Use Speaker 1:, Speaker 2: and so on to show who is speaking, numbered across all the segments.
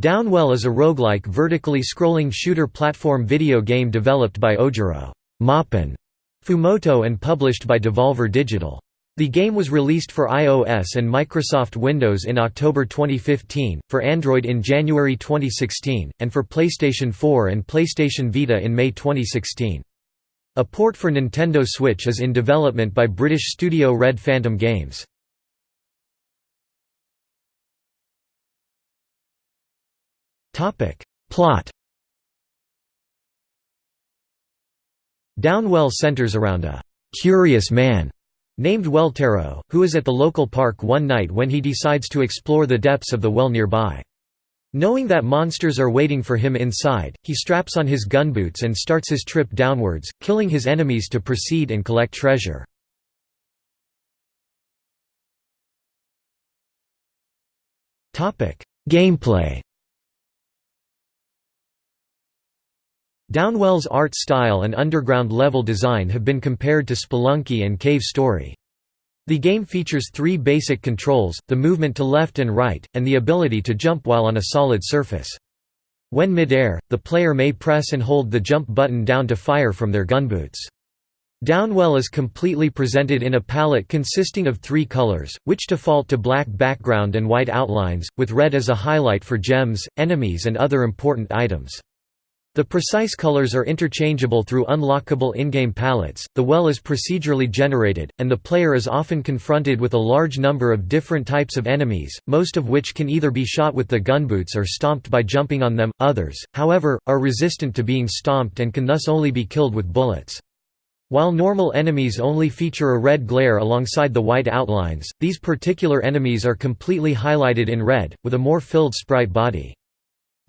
Speaker 1: Downwell is a roguelike vertically scrolling shooter platform video game developed by Ojiro Moppin Fumoto and published by Devolver Digital. The game was released for iOS and Microsoft Windows in October 2015, for Android in January 2016, and for PlayStation 4 and PlayStation Vita in May 2016. A port for Nintendo Switch is in development by British studio Red Phantom Games. Plot Downwell centers around a «curious man» named Welltaro, who is at the local park one night when he decides to explore the depths of the well nearby. Knowing that monsters are waiting for him inside, he straps on his gunboots and starts his trip downwards, killing his enemies to proceed and collect treasure. Gameplay Downwell's art style and underground level design have been compared to Spelunky and Cave Story. The game features three basic controls, the movement to left and right, and the ability to jump while on a solid surface. When mid-air, the player may press and hold the jump button down to fire from their gunboots. Downwell is completely presented in a palette consisting of three colors, which default to black background and white outlines, with red as a highlight for gems, enemies and other important items. The precise colors are interchangeable through unlockable in-game palettes, the well is procedurally generated, and the player is often confronted with a large number of different types of enemies, most of which can either be shot with the gunboots or stomped by jumping on them, others, however, are resistant to being stomped and can thus only be killed with bullets. While normal enemies only feature a red glare alongside the white outlines, these particular enemies are completely highlighted in red, with a more filled sprite body.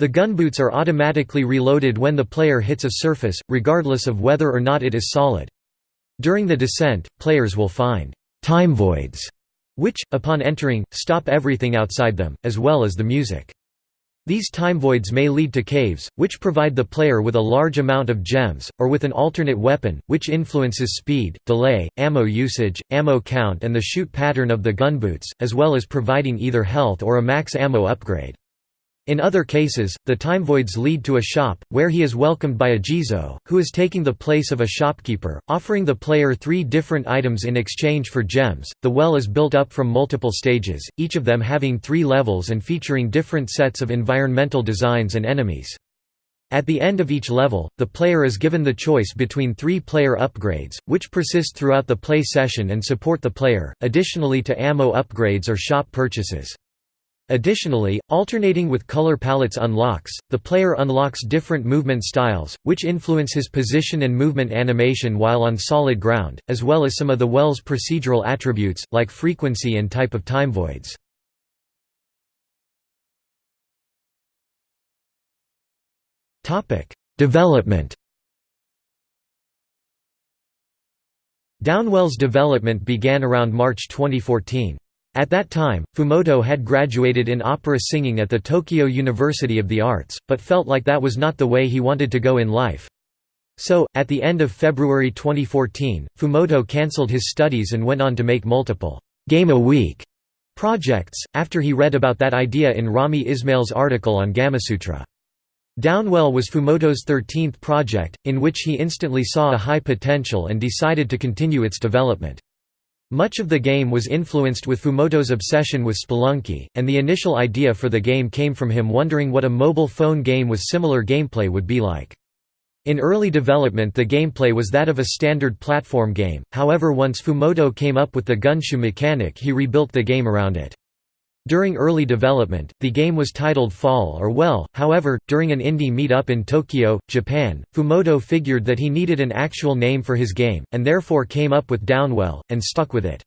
Speaker 1: The gunboots are automatically reloaded when the player hits a surface, regardless of whether or not it is solid. During the descent, players will find time voids, which, upon entering, stop everything outside them, as well as the music. These time voids may lead to caves, which provide the player with a large amount of gems, or with an alternate weapon, which influences speed, delay, ammo usage, ammo count and the shoot pattern of the gunboots, as well as providing either health or a max ammo upgrade. In other cases, the time voids lead to a shop, where he is welcomed by a Jizo, who is taking the place of a shopkeeper, offering the player three different items in exchange for gems. The well is built up from multiple stages, each of them having three levels and featuring different sets of environmental designs and enemies. At the end of each level, the player is given the choice between three player upgrades, which persist throughout the play session and support the player, additionally to ammo upgrades or shop purchases. Additionally, alternating with color palettes unlocks, the player unlocks different movement styles, which influence his position and movement animation while on solid ground, as well as some of the well's procedural attributes, like frequency and type of time voids. Development Downwell's development began around March 2014. At that time, Fumoto had graduated in opera singing at the Tokyo University of the Arts, but felt like that was not the way he wanted to go in life. So, at the end of February 2014, Fumoto cancelled his studies and went on to make multiple «Game a Week» projects, after he read about that idea in Rami Ismail's article on Gamasutra. Downwell was Fumoto's 13th project, in which he instantly saw a high potential and decided to continue its development. Much of the game was influenced with Fumoto's obsession with Spelunky, and the initial idea for the game came from him wondering what a mobile phone game with similar gameplay would be like. In early development the gameplay was that of a standard platform game, however once Fumoto came up with the gunshoe mechanic he rebuilt the game around it. During early development, the game was titled Fall or Well, however, during an indie meet-up in Tokyo, Japan, Fumoto figured that he needed an actual name for his game, and therefore came up with Downwell, and stuck with it.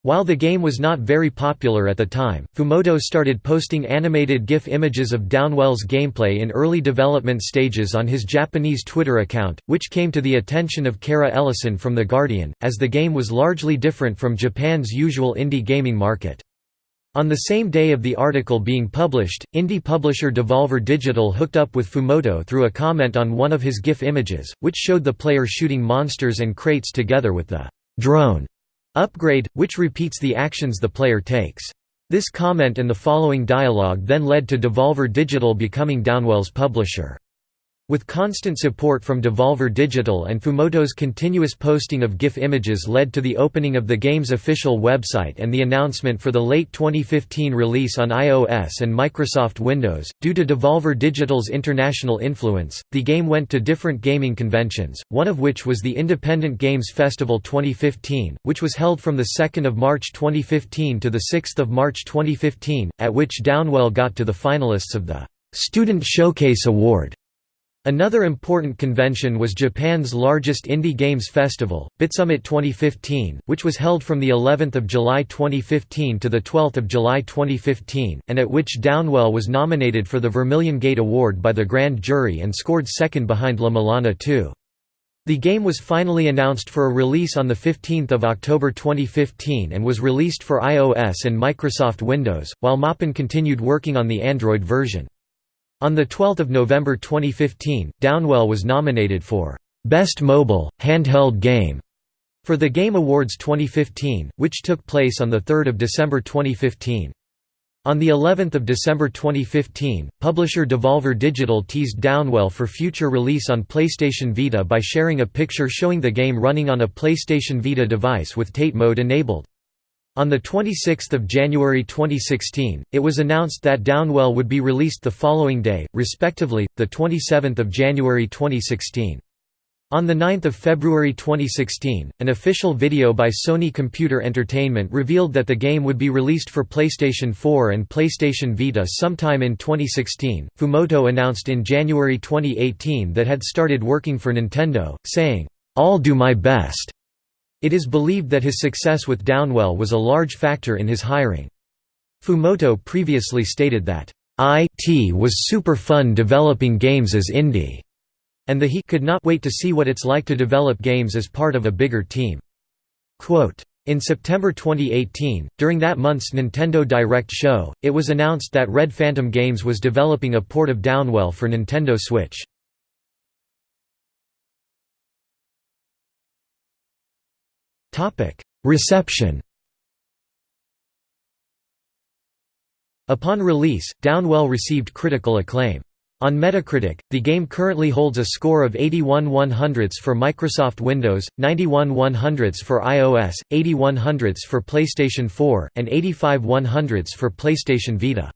Speaker 1: While the game was not very popular at the time, Fumoto started posting animated GIF images of Downwell's gameplay in early development stages on his Japanese Twitter account, which came to the attention of Kara Ellison from The Guardian, as the game was largely different from Japan's usual indie gaming market. On the same day of the article being published, indie publisher Devolver Digital hooked up with Fumoto through a comment on one of his GIF images, which showed the player shooting monsters and crates together with the drone upgrade, which repeats the actions the player takes. This comment and the following dialogue then led to Devolver Digital becoming Downwell's publisher. With constant support from Devolver Digital and Fumoto's continuous posting of GIF images led to the opening of the game's official website and the announcement for the late 2015 release on iOS and Microsoft Windows. Due to Devolver Digital's international influence, the game went to different gaming conventions, one of which was the Independent Games Festival 2015, which was held from the 2nd of March 2015 to the 6th of March 2015, at which Downwell got to the finalists of the Student Showcase Award. Another important convention was Japan's largest indie games festival, Bitsummit 2015, which was held from the 11th of July 2015 to the 12th of July 2015, and at which Downwell was nominated for the Vermilion Gate Award by the grand jury and scored second behind La Mulana 2. The game was finally announced for a release on 15 October 2015 and was released for iOS and Microsoft Windows, while Moppin continued working on the Android version. On 12 November 2015, Downwell was nominated for Best Mobile, Handheld Game for the Game Awards 2015, which took place on 3 December 2015. On the 11th of December 2015, publisher Devolver Digital teased Downwell for future release on PlayStation Vita by sharing a picture showing the game running on a PlayStation Vita device with Tate mode enabled. On 26 January 2016, it was announced that Downwell would be released the following day, respectively, 27 January 2016. On 9 February 2016, an official video by Sony Computer Entertainment revealed that the game would be released for PlayStation 4 and PlayStation Vita sometime in 2016. Fumoto announced in January 2018 that had started working for Nintendo, saying, I'll do my best it is believed that his success with Downwell was a large factor in his hiring. Fumoto previously stated that, "IT was super fun developing games as indie," and the he could not wait to see what it's like to develop games as part of a bigger team. Quote, in September 2018, during that month's Nintendo Direct show, it was announced that Red Phantom Games was developing a port of Downwell for Nintendo Switch. Reception Upon release, Downwell received critical acclaim. On Metacritic, the game currently holds a score of 81 100ths for Microsoft Windows, 91 100ths for iOS, 80 100ths for PlayStation 4, and 85 100ths for PlayStation Vita.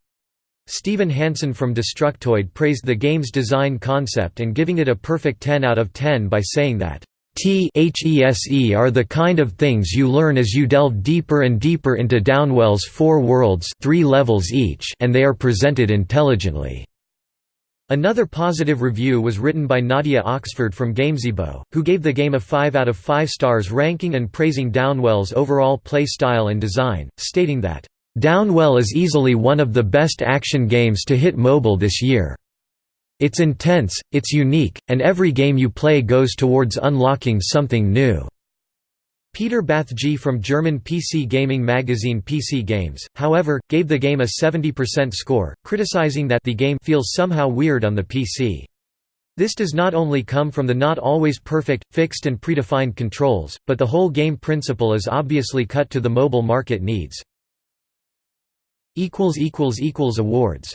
Speaker 1: Steven Hansen from Destructoid praised the game's design concept and giving it a perfect 10 out of 10 by saying that THESE are the kind of things you learn as you delve deeper and deeper into Downwell's four worlds three levels each and they are presented intelligently. Another positive review was written by Nadia Oxford from Gamezebo, who gave the game a 5 out of 5 stars ranking and praising Downwell's overall play style and design, stating that, "...Downwell is easily one of the best action games to hit mobile this year." It's intense, it's unique, and every game you play goes towards unlocking something new." Peter Bathge from German PC gaming magazine PC Games, however, gave the game a 70% score, criticizing that the game feels somehow weird on the PC. This does not only come from the not always perfect, fixed and predefined controls, but the whole game principle is obviously cut to the mobile market needs. Awards